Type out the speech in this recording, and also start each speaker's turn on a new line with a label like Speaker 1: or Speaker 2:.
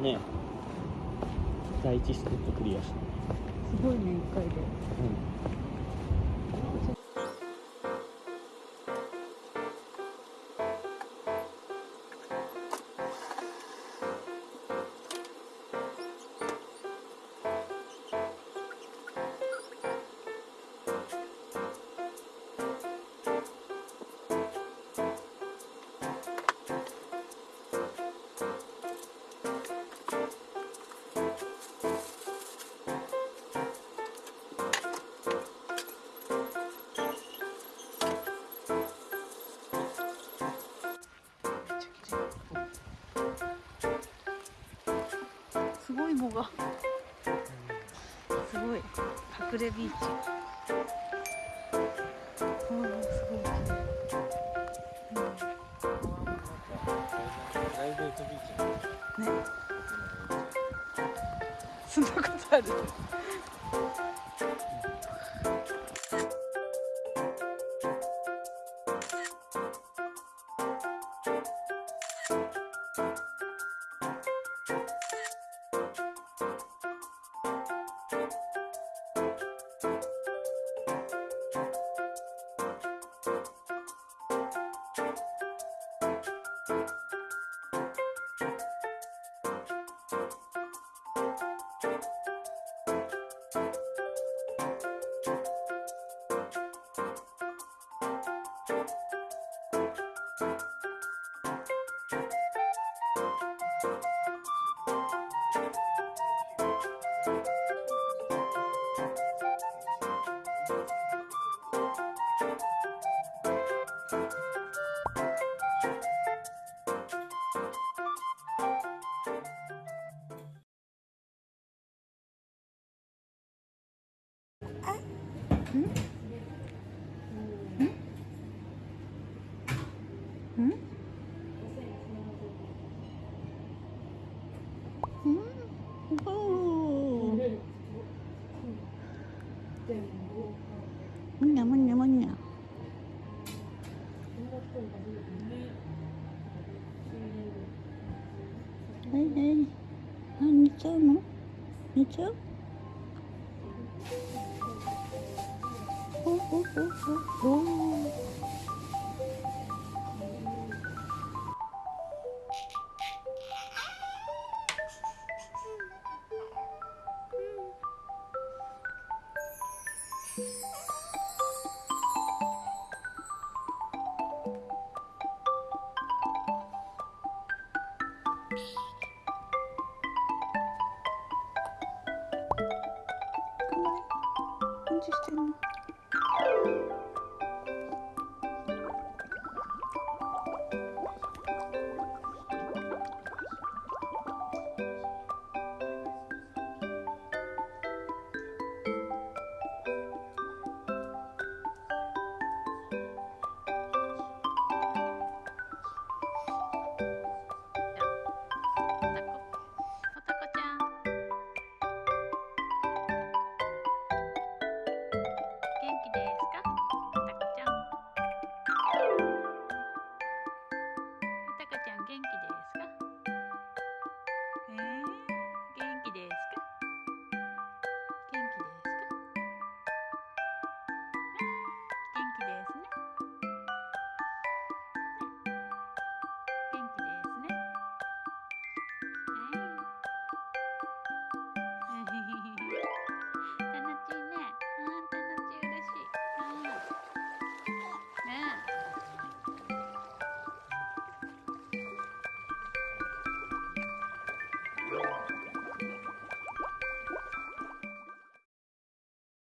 Speaker 1: ね。第一ステップクリアした
Speaker 2: すごいね一回で。すごい藻が。すごい。隠れビーチ。うんすごい。綺麗
Speaker 1: プライベートビーチ。
Speaker 2: うんね。そんなことある？Música Hmm? Hmm? Oh. Manya, manya, manya. Đây, đây. À, như chưa mà. Như chưa? Oh, oh, oh, oh, oh. interesting.